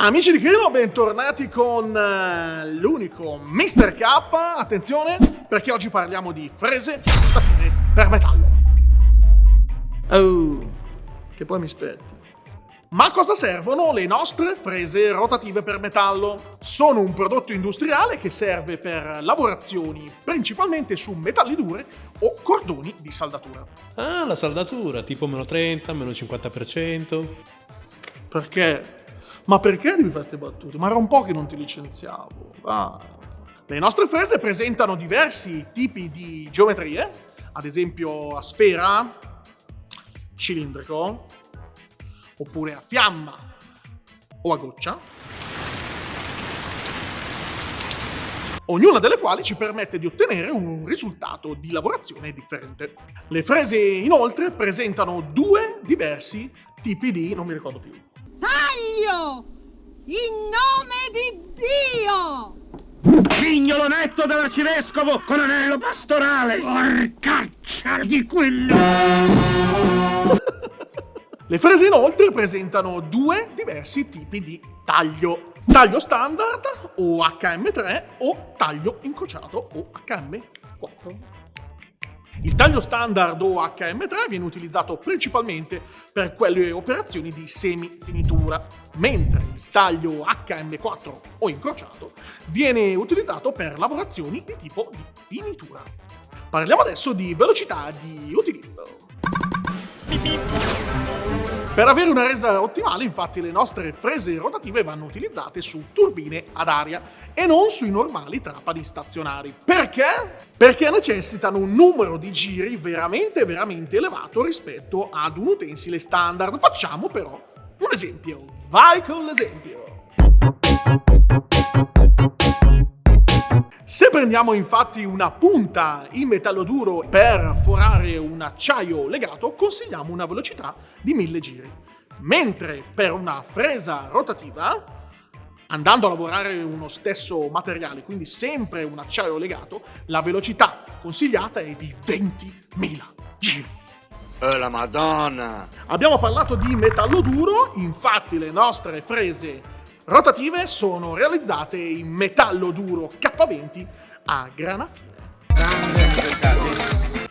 Amici di Crino, bentornati con uh, l'unico Mr. K. Attenzione, perché oggi parliamo di frese rotative per metallo. Oh, che poi mi aspetti. Ma a cosa servono le nostre frese rotative per metallo? Sono un prodotto industriale che serve per lavorazioni principalmente su metalli dure o cordoni di saldatura. Ah, la saldatura, tipo meno 30, meno 50%. Perché ma perché devi fare queste battute? Ma era un po' che non ti licenziavo. Ah. Le nostre frese presentano diversi tipi di geometrie, ad esempio a sfera, cilindrico, oppure a fiamma o a goccia, ognuna delle quali ci permette di ottenere un risultato di lavorazione differente. Le frese inoltre presentano due diversi tipi di... non mi ricordo più. Taglio! In nome di Dio! Mignolo netto dell'arcivescovo con anello pastorale! Porcaccia di quello! Le frese inoltre presentano due diversi tipi di taglio. Taglio standard o HM3 o taglio incrociato o HM4. Il taglio standard o HM3 viene utilizzato principalmente per quelle operazioni di semi-finitura, mentre il taglio HM4 o incrociato viene utilizzato per lavorazioni di tipo di finitura. Parliamo adesso di velocità di utilizzo. Per avere una resa ottimale, infatti, le nostre frese rotative vanno utilizzate su turbine ad aria e non sui normali trapani stazionari. Perché? Perché necessitano un numero di giri veramente veramente elevato rispetto ad un utensile standard. Facciamo però un esempio. Vai con l'esempio! Se prendiamo infatti una punta in metallo duro per forare un acciaio legato, consigliamo una velocità di 1000 giri. Mentre per una fresa rotativa, andando a lavorare uno stesso materiale, quindi sempre un acciaio legato, la velocità consigliata è di 20.000 giri. Oh la madonna! Abbiamo parlato di metallo duro, infatti le nostre frese rotative sono realizzate in metallo duro K20 a grana fine.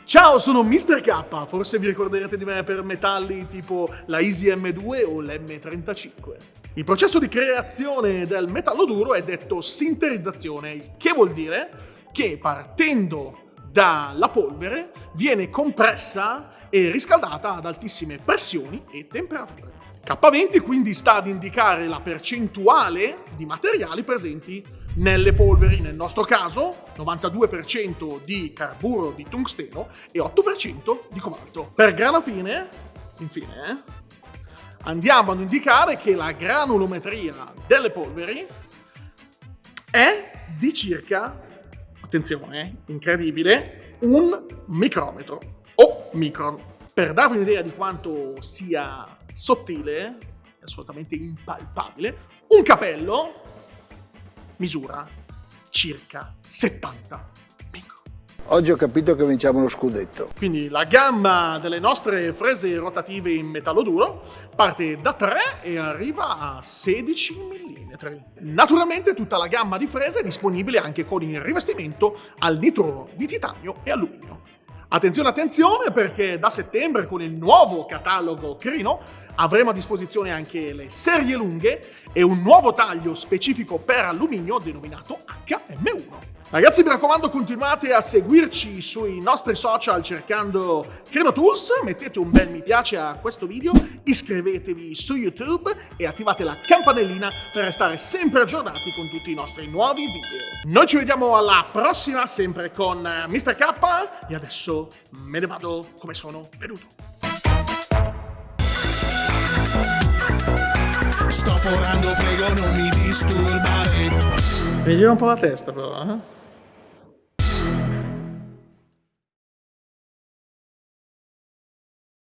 Ciao, sono Mr. K, forse vi ricorderete di me per metalli tipo la Easy M2 o l'M35. Il processo di creazione del metallo duro è detto sinterizzazione, il che vuol dire che partendo dalla polvere viene compressa e riscaldata ad altissime pressioni e temperature. K20 quindi sta ad indicare la percentuale di materiali presenti nelle polveri, nel nostro caso 92% di carburo di tungsteno e 8% di cobalto. Per grana fine, infine, andiamo ad indicare che la granulometria delle polveri è di circa, attenzione, incredibile, un micrometro o micron. Per darvi un'idea di quanto sia sottile, assolutamente impalpabile, un capello misura circa 70 micron. Oggi ho capito che vinciamo lo scudetto. Quindi la gamma delle nostre frese rotative in metallo duro parte da 3 e arriva a 16 mm. Naturalmente tutta la gamma di frese è disponibile anche con il rivestimento al nitruro di titanio e alluminio. Attenzione, attenzione, perché da settembre con il nuovo catalogo Crino avremo a disposizione anche le serie lunghe e un nuovo taglio specifico per alluminio denominato HM1. Ragazzi mi raccomando continuate a seguirci sui nostri social cercando CrenoTools, mettete un bel mi piace a questo video, iscrivetevi su YouTube e attivate la campanellina per restare sempre aggiornati con tutti i nostri nuovi video. Noi ci vediamo alla prossima sempre con Mr. K e adesso me ne vado come sono venuto. Sto forando, prego non mi disturbare. Mi gira un po' la testa però, eh?